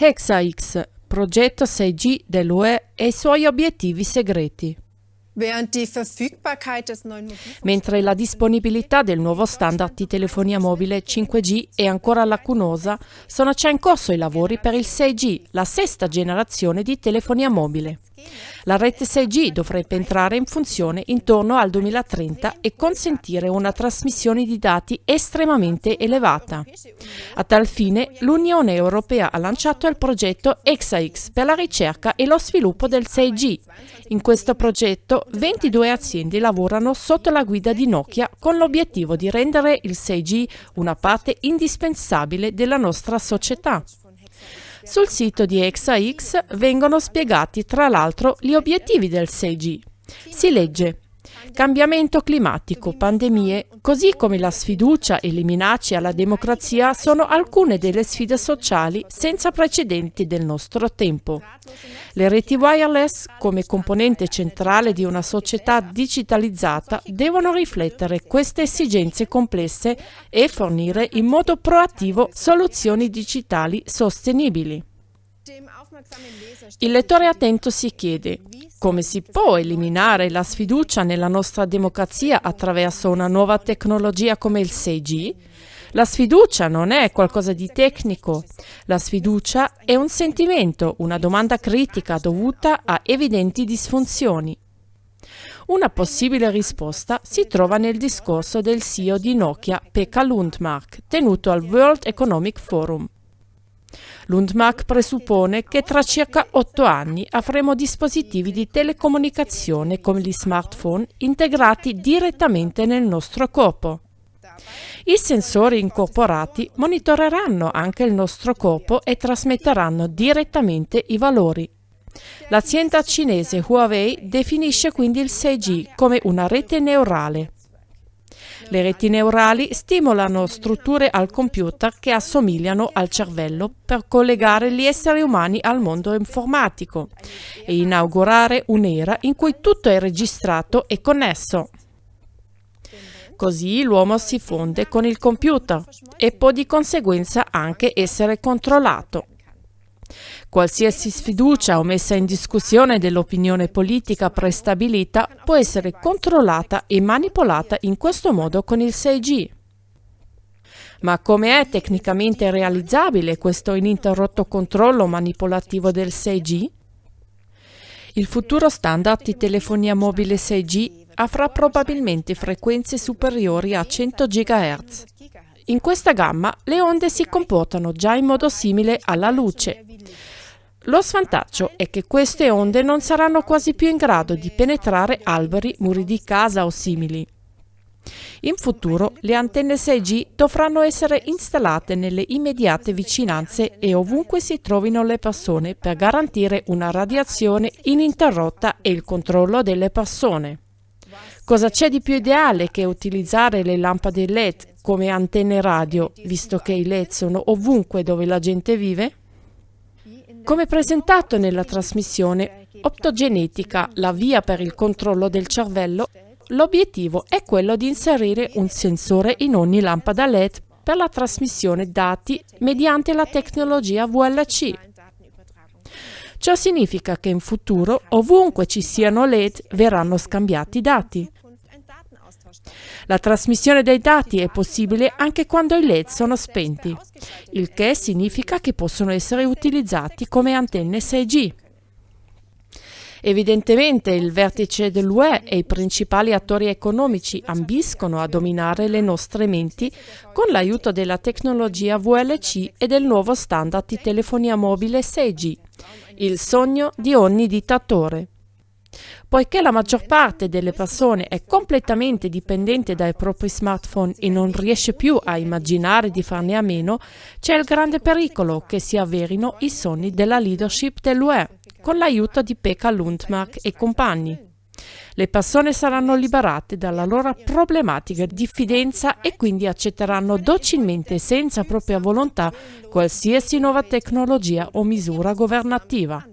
HexaX, progetto 6G dell'UE e i suoi obiettivi segreti. Mentre la disponibilità del nuovo standard di telefonia mobile 5G è ancora lacunosa, sono già in corso i lavori per il 6G, la sesta generazione di telefonia mobile. La rete 6G dovrebbe entrare in funzione intorno al 2030 e consentire una trasmissione di dati estremamente elevata. A tal fine, l'Unione Europea ha lanciato il progetto EXAX per la ricerca e lo sviluppo del 6G. In questo progetto 22 aziende lavorano sotto la guida di Nokia con l'obiettivo di rendere il 6G una parte indispensabile della nostra società. Sul sito di ExaX vengono spiegati tra l'altro gli obiettivi del 6G. Si legge Cambiamento climatico, pandemie, così come la sfiducia e le minacce alla democrazia sono alcune delle sfide sociali senza precedenti del nostro tempo. Le reti wireless, come componente centrale di una società digitalizzata, devono riflettere queste esigenze complesse e fornire in modo proattivo soluzioni digitali sostenibili. Il lettore attento si chiede come si può eliminare la sfiducia nella nostra democrazia attraverso una nuova tecnologia come il 6G? La sfiducia non è qualcosa di tecnico, la sfiducia è un sentimento, una domanda critica dovuta a evidenti disfunzioni. Una possibile risposta si trova nel discorso del CEO di Nokia, Pekka Lundmark, tenuto al World Economic Forum. Lundmark presuppone che tra circa otto anni avremo dispositivi di telecomunicazione come gli smartphone integrati direttamente nel nostro corpo. I sensori incorporati monitoreranno anche il nostro corpo e trasmetteranno direttamente i valori. L'azienda cinese Huawei definisce quindi il 6G come una rete neurale le reti neurali stimolano strutture al computer che assomigliano al cervello per collegare gli esseri umani al mondo informatico e inaugurare un'era in cui tutto è registrato e connesso. Così l'uomo si fonde con il computer e può di conseguenza anche essere controllato. Qualsiasi sfiducia o messa in discussione dell'opinione politica prestabilita può essere controllata e manipolata in questo modo con il 6G. Ma come è tecnicamente realizzabile questo ininterrotto controllo manipolativo del 6G? Il futuro standard di telefonia mobile 6G avrà probabilmente frequenze superiori a 100 GHz. In questa gamma le onde si comportano già in modo simile alla luce, lo svantaggio è che queste onde non saranno quasi più in grado di penetrare alberi, muri di casa o simili. In futuro le antenne 6G dovranno essere installate nelle immediate vicinanze e ovunque si trovino le persone per garantire una radiazione ininterrotta e il controllo delle persone. Cosa c'è di più ideale che utilizzare le lampade LED come antenne radio, visto che i LED sono ovunque dove la gente vive? Come presentato nella trasmissione Optogenetica, la via per il controllo del cervello, l'obiettivo è quello di inserire un sensore in ogni lampada LED per la trasmissione dati mediante la tecnologia VLC. Ciò significa che in futuro, ovunque ci siano LED, verranno scambiati dati. La trasmissione dei dati è possibile anche quando i LED sono spenti, il che significa che possono essere utilizzati come antenne 6G. Evidentemente il vertice dell'UE e i principali attori economici ambiscono a dominare le nostre menti con l'aiuto della tecnologia VLC e del nuovo standard di telefonia mobile 6G, il sogno di ogni dittatore. Poiché la maggior parte delle persone è completamente dipendente dai propri smartphone e non riesce più a immaginare di farne a meno, c'è il grande pericolo che si avverino i sogni della leadership dell'UE, con l'aiuto di Pekka Lundmark e compagni. Le persone saranno liberate dalla loro problematica diffidenza e quindi accetteranno docilmente senza propria volontà qualsiasi nuova tecnologia o misura governativa.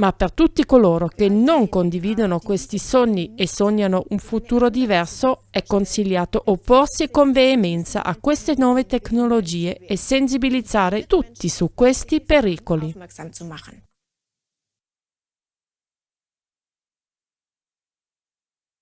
Ma per tutti coloro che non condividono questi sogni e sognano un futuro diverso, è consigliato opporsi con veemenza a queste nuove tecnologie e sensibilizzare tutti su questi pericoli.